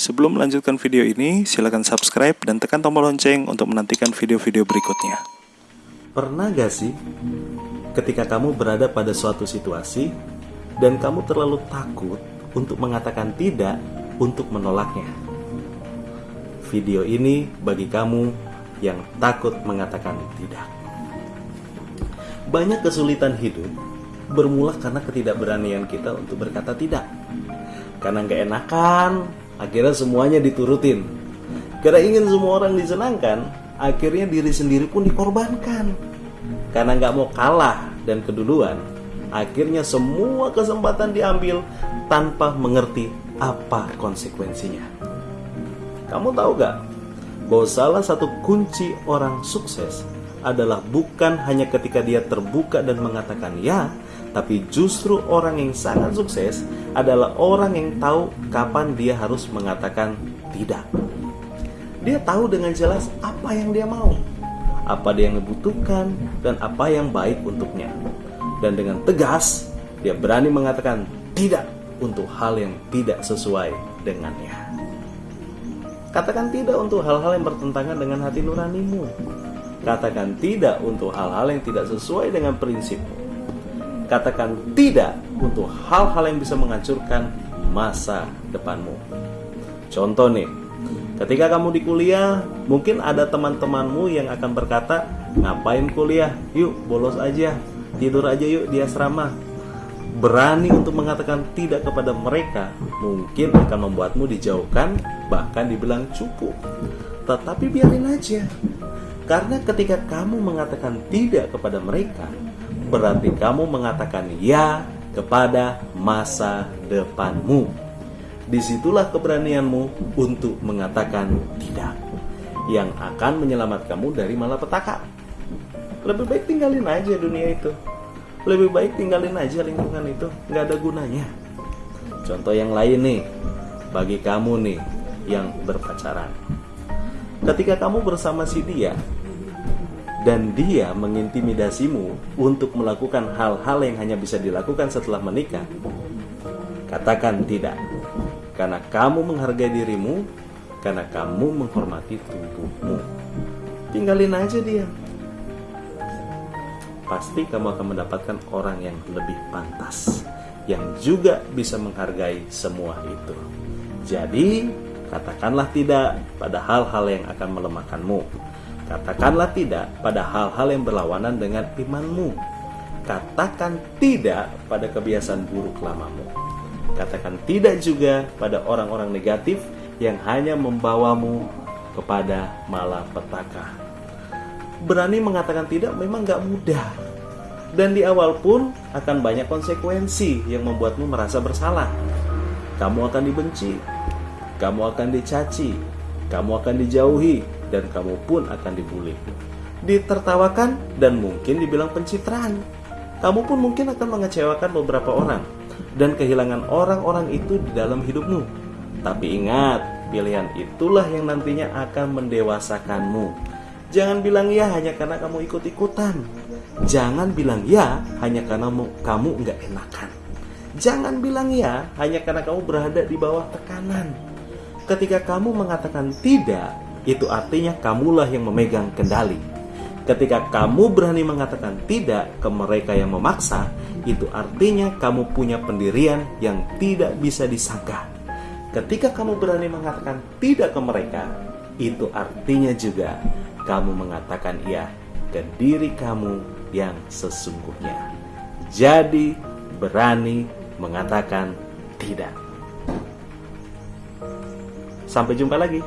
Sebelum melanjutkan video ini, silakan subscribe dan tekan tombol lonceng untuk menantikan video-video berikutnya. Pernah gak sih ketika kamu berada pada suatu situasi dan kamu terlalu takut untuk mengatakan tidak untuk menolaknya? Video ini bagi kamu yang takut mengatakan tidak. Banyak kesulitan hidup bermula karena ketidakberanian kita untuk berkata tidak. Karena nggak enakan, akhirnya semuanya diturutin. Karena ingin semua orang disenangkan, akhirnya diri sendiri pun dikorbankan. Karena nggak mau kalah dan keduluan, akhirnya semua kesempatan diambil tanpa mengerti apa konsekuensinya. Kamu tahu gak bahwa salah satu kunci orang sukses adalah bukan hanya ketika dia terbuka dan mengatakan ya, tapi justru orang yang sangat sukses adalah orang yang tahu kapan dia harus mengatakan tidak. Dia tahu dengan jelas apa yang dia mau, apa dia yang dibutuhkan, dan apa yang baik untuknya. Dan dengan tegas, dia berani mengatakan tidak untuk hal yang tidak sesuai dengannya. Katakan tidak untuk hal-hal yang bertentangan dengan hati nuranimu. Katakan tidak untuk hal-hal yang tidak sesuai dengan prinsipmu katakan tidak untuk hal-hal yang bisa menghancurkan masa depanmu. Contoh nih, ketika kamu di kuliah, mungkin ada teman-temanmu yang akan berkata, "Ngapain kuliah? Yuk, bolos aja. Tidur aja yuk di asrama." Berani untuk mengatakan tidak kepada mereka mungkin akan membuatmu dijauhkan, bahkan dibilang cukup. Tetapi biarin aja. Karena ketika kamu mengatakan tidak kepada mereka, berarti kamu mengatakan ya kepada masa depanmu. Di situlah keberanianmu untuk mengatakan tidak, yang akan menyelamatkanmu dari malapetaka. Lebih baik tinggalin aja dunia itu. Lebih baik tinggalin aja lingkungan itu, nggak ada gunanya. Contoh yang lain nih, bagi kamu nih yang berpacaran. Ketika kamu bersama si dia, dan dia mengintimidasimu untuk melakukan hal-hal yang hanya bisa dilakukan setelah menikah, katakan tidak. Karena kamu menghargai dirimu, karena kamu menghormati tubuhmu. Tinggalin aja dia. Pasti kamu akan mendapatkan orang yang lebih pantas, yang juga bisa menghargai semua itu. Jadi, katakanlah tidak pada hal-hal yang akan melemahkanmu Katakanlah tidak pada hal-hal yang berlawanan dengan imanmu. Katakan tidak pada kebiasaan buruk lamamu. Katakan tidak juga pada orang-orang negatif yang hanya membawamu kepada malapetaka. Berani mengatakan tidak memang gak mudah. Dan di awal pun akan banyak konsekuensi yang membuatmu merasa bersalah. Kamu akan dibenci, kamu akan dicaci, kamu akan dijauhi, dan kamu pun akan dibully. Ditertawakan dan mungkin dibilang pencitraan. Kamu pun mungkin akan mengecewakan beberapa orang dan kehilangan orang-orang itu di dalam hidupmu. Tapi ingat, pilihan itulah yang nantinya akan mendewasakanmu. Jangan bilang ya hanya karena kamu ikut-ikutan. Jangan bilang ya hanya karena kamu nggak enakan. Jangan bilang ya hanya karena kamu berada di bawah tekanan. Ketika kamu mengatakan tidak, itu artinya kamulah yang memegang kendali. Ketika kamu berani mengatakan tidak ke mereka yang memaksa, itu artinya kamu punya pendirian yang tidak bisa disangka. Ketika kamu berani mengatakan tidak ke mereka, itu artinya juga kamu mengatakan iya ke diri kamu yang sesungguhnya. Jadi, berani mengatakan tidak. Sampai jumpa lagi.